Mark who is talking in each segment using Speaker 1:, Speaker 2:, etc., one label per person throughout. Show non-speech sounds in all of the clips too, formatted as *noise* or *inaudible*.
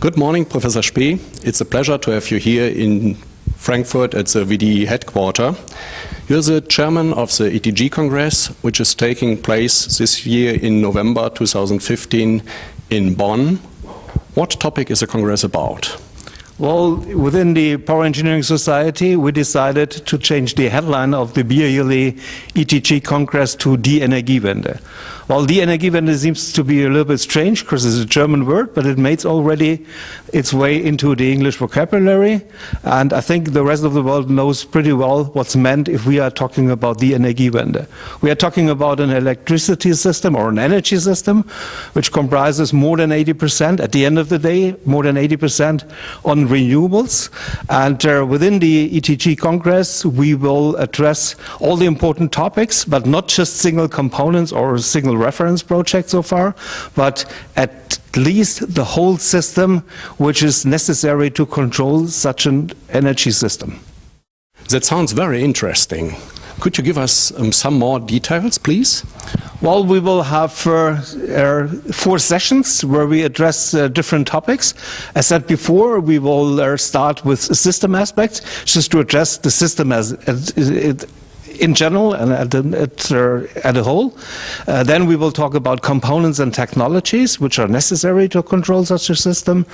Speaker 1: Good morning, Professor Spee. It's a pleasure to have you here in Frankfurt at the VDE headquarters. You're the chairman of the ETG Congress, which is taking place this year in November 2015 in Bonn. What topic is the Congress about?
Speaker 2: Well, within the Power Engineering Society, we decided to change the headline of the yearly ETG Congress to Die Energiewende. Well, Die Energiewende seems to be a little bit strange because it's a German word, but it made already its way into the English vocabulary. And I think the rest of the world knows pretty well what's meant if we are talking about the Energiewende. We are talking about an electricity system or an energy system which comprises more than 80%, at the end of the day, more than 80% on renewables. And uh, within the ETG Congress, we will address all the important topics, but not just single components or single reference projects so far, but at least the whole system which is necessary to control such an energy system.
Speaker 1: That sounds very interesting. Could you give us um, some more details, please?
Speaker 2: Well, we will have uh, uh, four sessions where we address uh, different topics. As said before, we will uh, start with system aspects, just to address the system as, as it, in general and at, at, uh, at a whole. Uh, then we will talk about components and technologies which are necessary to control such a system.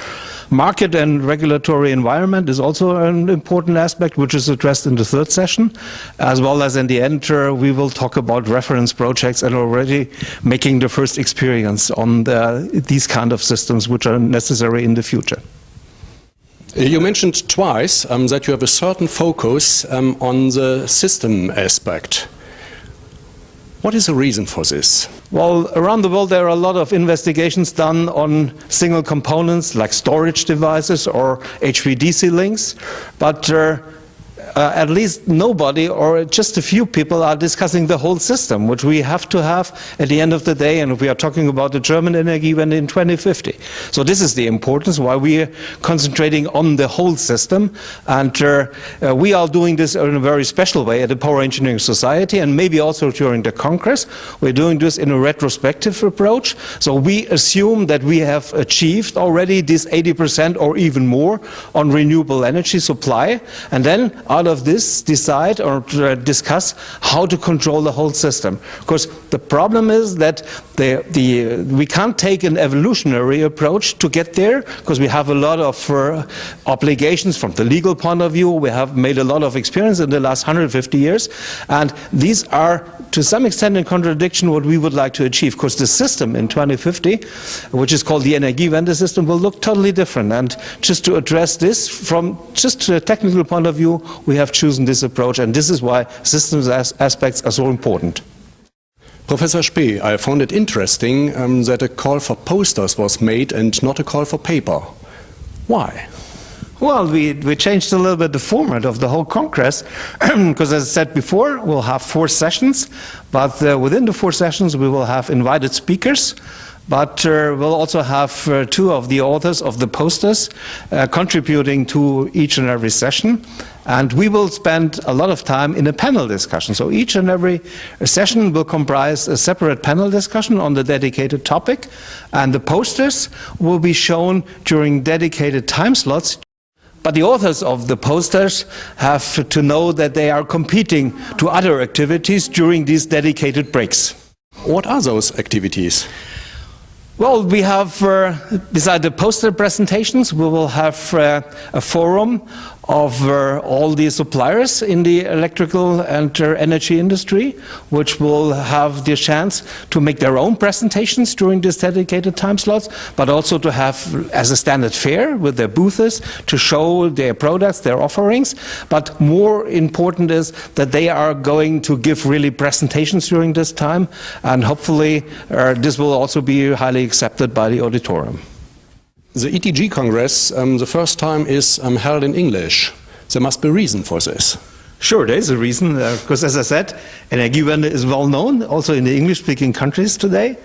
Speaker 2: Market and regulatory environment is also an important aspect which is addressed in the third session. As well as in the end, uh, we will talk about reference projects and already making the first experience on the, these kind of systems which are necessary in the future.
Speaker 1: You mentioned twice um, that you have a certain focus um, on the system aspect. What is the reason for this?
Speaker 2: Well, around the world there are a lot of investigations done on single components like storage devices or HVDC links, but uh, uh, at least nobody or just a few people are discussing the whole system, which we have to have at the end of the day, and we are talking about the German energy Energiewende in 2050. So this is the importance why we are concentrating on the whole system, and uh, uh, we are doing this in a very special way at the Power Engineering Society, and maybe also during the Congress. We're doing this in a retrospective approach, so we assume that we have achieved already this 80% or even more on renewable energy supply, and then out out of this decide or uh, discuss how to control the whole system. Because the problem is that the, the, we can't take an evolutionary approach to get there because we have a lot of uh, obligations from the legal point of view. We have made a lot of experience in the last 150 years. And these are to some extent in contradiction what we would like to achieve because the system in 2050, which is called the Energiewende system, will look totally different. And just to address this from just a technical point of view, we have chosen this approach. And this is why systems as aspects are so important.
Speaker 1: Professor Spee, I found it interesting um, that a call for posters was made and not a call for paper. Why?
Speaker 2: Well, we, we changed a little bit the format of the whole Congress, *clears throat* because as I said before, we'll have four sessions, but uh, within the four sessions we will have invited speakers, but uh, we'll also have uh, two of the authors of the posters uh, contributing to each and every session. And we will spend a lot of time in a panel discussion. So each and every session will comprise a separate panel discussion on the dedicated topic. And the posters will be shown during dedicated time slots but the authors of the posters have to know that they are competing to other activities during these dedicated breaks.
Speaker 1: What are those activities?
Speaker 2: Well, we have, uh, beside the poster presentations, we will have uh, a forum of uh, all the suppliers in the electrical and uh, energy industry, which will have the chance to make their own presentations during these dedicated time slots, but also to have as a standard fair with their booths to show their products, their offerings. But more important is that they are going to give really presentations during this time, and hopefully uh, this will also be highly accepted by the auditorium.
Speaker 1: The ETG Congress, um, the first time is um, held in English. There must be a reason for this.
Speaker 2: Sure, there is a reason, because uh, as I said, Energiewende is well known also in the English-speaking countries today.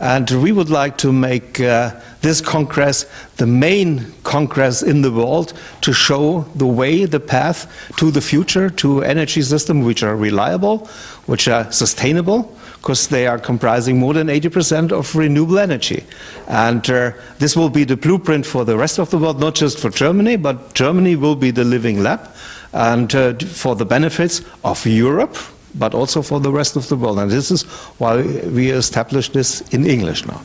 Speaker 2: And we would like to make uh, this Congress the main Congress in the world to show the way, the path to the future, to energy systems which are reliable, which are sustainable, because they are comprising more than 80% of renewable energy. And uh, this will be the blueprint for the rest of the world, not just for Germany, but Germany will be the living lab and uh, for the benefits of Europe, but also for the rest of the world. And this is why we established this in English now.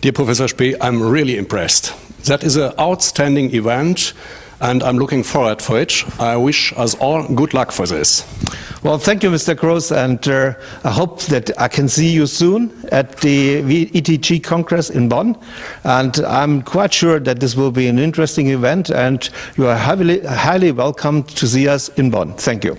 Speaker 1: Dear Professor Spee, I'm really impressed. That is an outstanding event and I'm looking forward for it. I wish us all good luck for this.
Speaker 2: Well, thank you, Mr. Gross, and uh, I hope that I can see you soon at the ETG Congress in Bonn. And I'm quite sure that this will be an interesting event, and you are highly, highly welcome to see us in Bonn. Thank you.